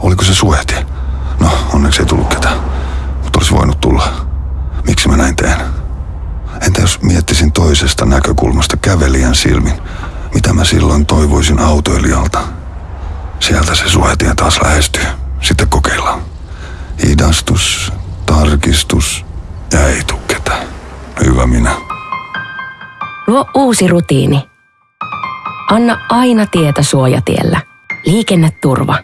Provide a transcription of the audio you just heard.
Oliko se suojatie? No, onneksi ei tullut ketään. Mutta olisi voinut tulla. Miksi mä näin teen? Entä jos miettisin toisesta näkökulmasta kävelijän silmin? Mitä mä silloin toivoisin autoilijalta? Sieltä se suhetien taas lähestyy. Sitten kokeillaan. Hidastus, tarkistus ja ei tuu ketään. Hyvä minä. Luo uusi rutiini. Anna aina tietä suojatiellä. Liikenneturva.